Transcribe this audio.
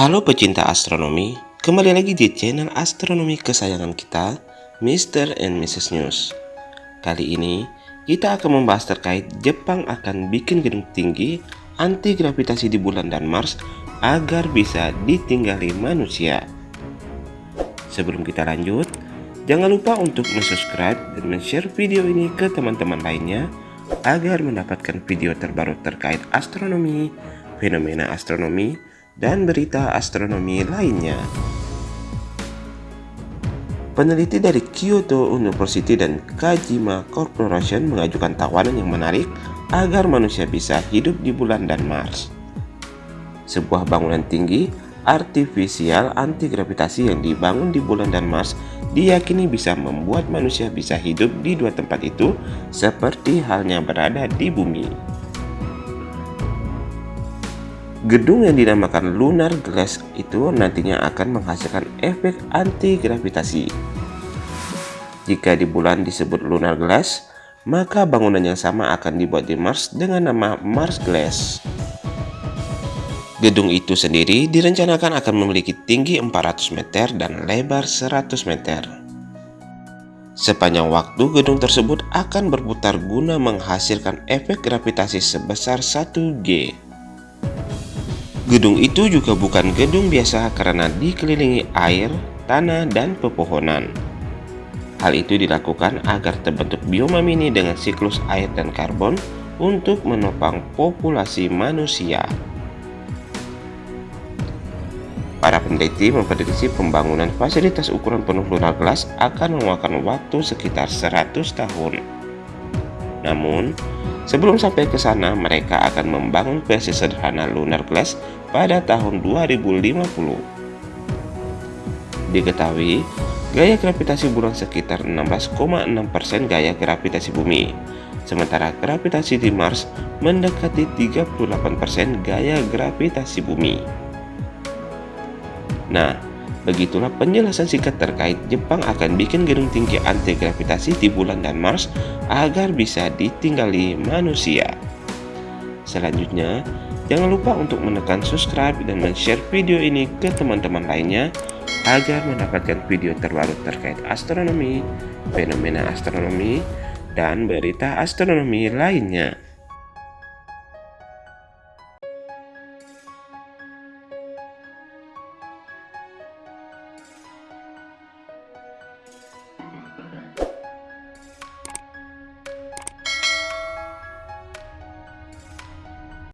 Halo pecinta astronomi, kembali lagi di channel astronomi kesayangan kita, Mr. and Mrs. News. Kali ini, kita akan membahas terkait Jepang akan bikin gedung tinggi anti gravitasi di bulan dan Mars agar bisa ditinggali manusia. Sebelum kita lanjut, jangan lupa untuk subscribe dan share video ini ke teman-teman lainnya agar mendapatkan video terbaru terkait astronomi, fenomena astronomi, dan berita astronomi lainnya. Peneliti dari Kyoto University dan Kajima Corporation mengajukan tawaran yang menarik agar manusia bisa hidup di bulan dan Mars. Sebuah bangunan tinggi artifisial anti gravitasi yang dibangun di bulan dan Mars diyakini bisa membuat manusia bisa hidup di dua tempat itu seperti halnya berada di bumi. Gedung yang dinamakan lunar glass itu nantinya akan menghasilkan efek anti-gravitasi. Jika di bulan disebut lunar glass, maka bangunan yang sama akan dibuat di Mars dengan nama Mars Glass. Gedung itu sendiri direncanakan akan memiliki tinggi 400 meter dan lebar 100 meter. Sepanjang waktu gedung tersebut akan berputar guna menghasilkan efek gravitasi sebesar 1G. Gedung itu juga bukan gedung biasa karena dikelilingi air, tanah, dan pepohonan. Hal itu dilakukan agar terbentuk bioma mini dengan siklus air dan karbon untuk menopang populasi manusia. Para peneliti memprediksi pembangunan fasilitas ukuran penuh lunar glass akan memakan waktu sekitar 100 tahun. Namun, Sebelum sampai ke sana, mereka akan membangun versi sederhana Lunar Glass pada tahun 2050. Diketahui, gaya gravitasi bulan sekitar 16,6% gaya gravitasi bumi, sementara gravitasi di Mars mendekati 38% gaya gravitasi bumi. Nah, Begitulah penjelasan singkat terkait Jepang akan bikin gedung tinggi anti gravitasi di bulan dan Mars agar bisa ditinggali manusia. Selanjutnya, jangan lupa untuk menekan subscribe dan share video ini ke teman-teman lainnya agar mendapatkan video terbaru terkait astronomi, fenomena astronomi, dan berita astronomi lainnya.